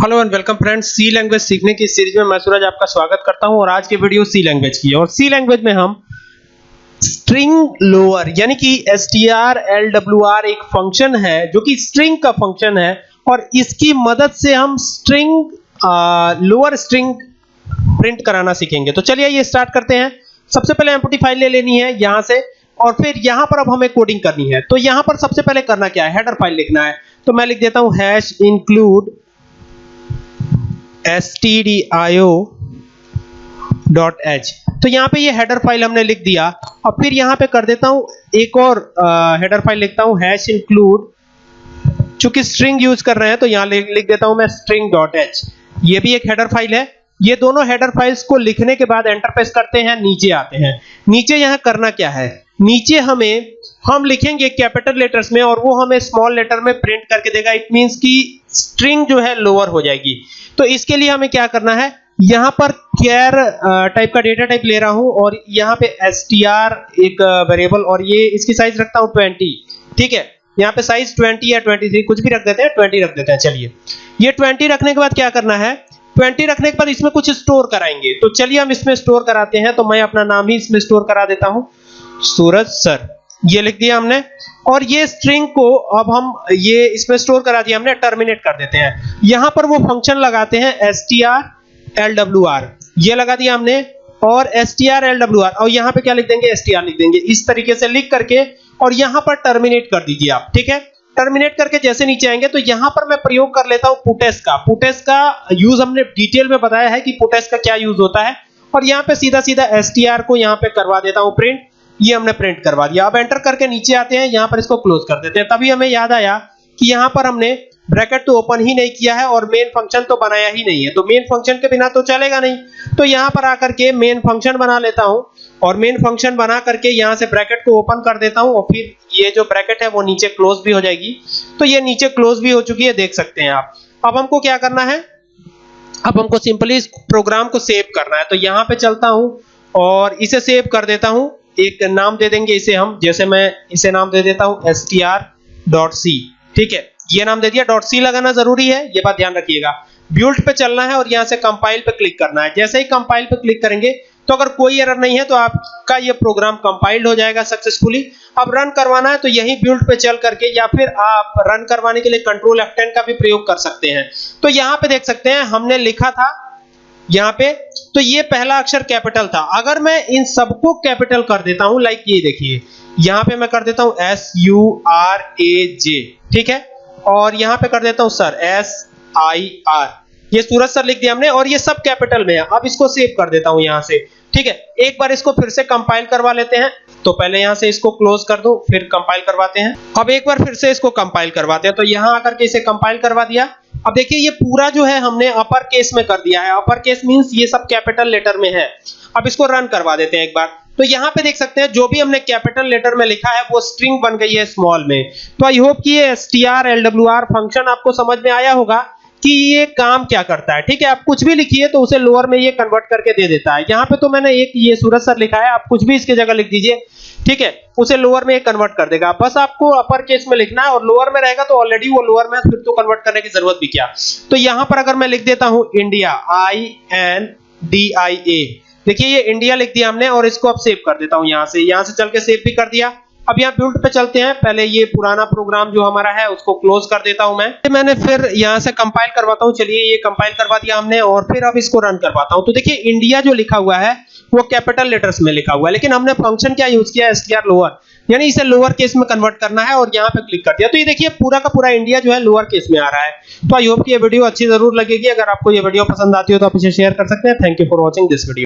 Hello and welcome friends C language सीखने की series में मैं सूरज आपका स्वागत करता हूँ और आज की वीडियो सी लैंग्वेज की है। और सी लैंग्वेज में हम स्ट्रिंग लोअर यानी कि strlwr एक फ़ंक्शन है, जो कि स्ट्रिंग का फ़ंक्शन है, और इसकी मदद से हम स्ट्रिंग लोअर स्ट्रिंग प्रिंट कराना सीखेंगे। तो चलिए ये स्टार्ट करते हैं। सबसे पहले एम्प्टी फ़ाइल ले लेनी है यहाँ से, और फिर यहाँ पर अब हमें कोडिंग करनी है। तो यहाँ पर सबसे पहले करना क्या है? हेडर फ़ाइल लिखना है। तो मैं लिख देता हूँ हैश इंक्लूड stdio.h तो यहाँ पे ये हेडर फ़ाइल हमने लिख दिया। और फिर यहाँ पे कर देता हूँ, एक और हेडर फ़ाइल लिखता हूँ हैश इंक्लूड चूँकि स्ट्रिंग यूज़ कर रहे हैं तो यहाँ लिख देता हूँ मैं string.h ये भी एक हेडर फ़ाइल है। ये दोनों हेडर फाइल्स को लिखने के बाद एंटर प्रेस करते हैं, नीचे आते हैं। नीचे यहाँ करना क्या है? नीचे हमें, हम लिखेंगे कैपिटल लेटर्स में और वो हमें स्मॉल लेटर में प्रिंट करके देगा। इट मींस कि स्ट्रिंग जो है लोअर हो जाएगी। तो इसके लिए हमें क्या करना है? यहाँ पर केयर टाइप का डेटा टाइप ले रहा हूँ और यहाँ पे str एक वेरिएबल और ये इसकी साइज़ रखता हूँ 20 ठीक है? यहाँ पे साइज़ 20 या 23 कुछ भी रख देते हैं 20 रख देते हैं। चलिए। ये 20 रखने के बाद क्या करना है? 20 रखने के बाद इसमें कुछ स्टोर कराएँगे। तो चलिए हम इसमें स्टोर कराते हैं तो मैं अपना नाम ही इसमें स्टोर करा देता हूँ। सूरज सर। ये लिख दिया हमने। और ये स्ट्रिंग को अब हम ये इसमें स्टोर करा दिया हमने टर्मिनेट कर देते हैं। यहाँ पर वो फ़ंक्शन लगाते हैं strlwr ये लगा दिया हमने, और strlwr और यहाँ पे क्या लिख देंगे? str लिख देंगे। इस तरीके से लिख करके, और यहाँ पर टर्मिनेट कर दीजिए आप, ठीक है? टर्मिनेट करके जैसे नीचे आएँगे तो यहाँ पर मैं प्रयोग कर लेता हूँ पुटेस का। पुटेस का यूज़ हमने डिटेल में बताया है कि पुटेस का क्या यूज़ होता है। और यहाँ पे सीधा सीधा str को यहाँ पे करवा देता हूँ प्रिंट ये हमने प्रिंट करवा दिया। अब एंटर करके नीचे आते हैं, यहाँ पर इसको क्लोज कर देते हैं। तभी हमें याद आया कि यहाँ पर हमने ब्रैकेट तो ओपन ही नहीं किया है और मेन फ़ंक्शन तो बनाया ही नहीं है। तो मेन फ़ंक्शन के बिना तो चलेगा नहीं। तो यहाँ पर आकर के मेन फ़ंक्शन बना लेता हूँ और मेन फ़ंक्शन बना करके यहाँ से ब्रैकेट को ओपन कर देता हूँ और फिर ये जो ब्रैकेट है वो नीचे क्लोज भी हो जाएगी। तो ये नीचे क्लोज भी हो चुकी है, देख सकते हैं आप। अब हमको क्या करना है? अब हमको सिंपली इस प्रोग्राम को सेव करना है। तो यहाँ पे चलता हूँ और इसे सेव कर देता हूँ। एक नाम दे देंगे इसे हम, जैसे मैं इसे नाम दे देता हूँ str.c ठीक है? ये नाम दे दिया डॉट सी लगाना ज़रूरी है, ये बात ध्यान रखिएगा। बिल्ड पे चलना है और यहाँ से कंपाइल पे क्लिक करना है। जैसे ही कंपाइल पे क्लिक करेंगे तो अगर कोई एरर नहीं है तो आपका ये प्रोग्राम कंपाइल्ड हो जाएगा सक्सेसफुली अब रन करवाना है तो यही बिल्ड पे चल करके या फिर आप रन करवाने के लिए कंट्रोल F10 का भी प्रयोग कर सकते हैं। तो यहाँ पे देख सकते हैं, हमने लिखा था यहाँ पे तो ये पहला अक्षर कैपिटल था। अगर मैं इन सबको कैपिटल कर देता हूँ लाइक ये देखिए, यहाँ पे मैं कर देता हूँ S U R A J ठीक है? और यहाँ पे कर देता हूँ सर एस आई आर ये सूरज सर लिख दिया हमने, और ये सब कैपिटल में है। अब इसको सेव कर देता हूँ यहाँ से, ठीक है? एक बार इसको फिर से कंपाइल करवा लेते हैं। तो पहले यहाँ से इसको क्लोज कर दो, फिर कंपाइल करवाते हैं। अब एक बार फिर से इसको कंपाइल करवाते हैं। तो यहाँ आकर के इसे कंपाइल करवा दिया। अब देखिए, ये पूरा जो है हमने अपर केस में कर दिया है। अपर केस मींस ये सब कैपिटल लेटर में है। अब इसको रन करवा देते हैं एक बार। तो यहाँ पे देख सकते हैं, जो भी हमने कैपिटल लेटर में लिखा है, वो स्ट्रिंग बन गई है स्मॉल में। तो आई होप कि ये strlwr फ़ंक्शन आपको समझ में आया होगा कि ये काम क्या करता है। ठीक है, आप कुछ भी लिखिए तो उसे लोअर में ये कन्वर्ट करके दे देता है। यहाँ पे तो मैंने एक ये सूरज सर लिखा है, आप कुछ भी इसके जगह लिख दीजिए। ठीक है? उसे लोअर में कन्वर्ट कर देगा। बस आपको अपर केस में लिखना है और लोअर में रहेगा तो ऑलरेडी वो लोअर में फिर तो कन्वर्ट करने की ज़रूरत भी क्या? तो यहाँ पर अगर मैं लिख देता हूँ India I N D I A देखिए, ये इंडिया लिख दिया हमने और इसको अब सेव कर देता हूँ यहाँ से। यहाँ से चल के सेव भी कर दिया। अब यहाँ बिल्ड पे चलते हैं। पहले ये पुराना प्रोग्राम जो हमारा है, उसको क्लोज कर देता हूँ मैं। मैंने फिर यहाँ से कंपाइल करवाता हूँ। चलिए ये कंपाइल करवा दिया हमने और फिर अब इसको रन करवाता हूँ। तो देखिए इंडिया जो लिखा हुआ है, वो कैपिटल लेटर्स में लिखा हुआ है। लेकिन हमने फ़ंक्शन क्या यूज़ किया? एसटीआर लोअर यानी इसे लोअर केस में कन्वर्ट करना है और यहाँ पे क्लिक कर दिया। तो ये देखिए, पूरा का पूरा इंडिया जो है लोअर केस में आ रहा है। तो आई होप कि ये वीडियो अच्छी ज़रूर लगेगी। अगर आपको ये वीडियो पसंद आती हो तो आप इसे शेयर कर सकते हैं। Thank you for watching this video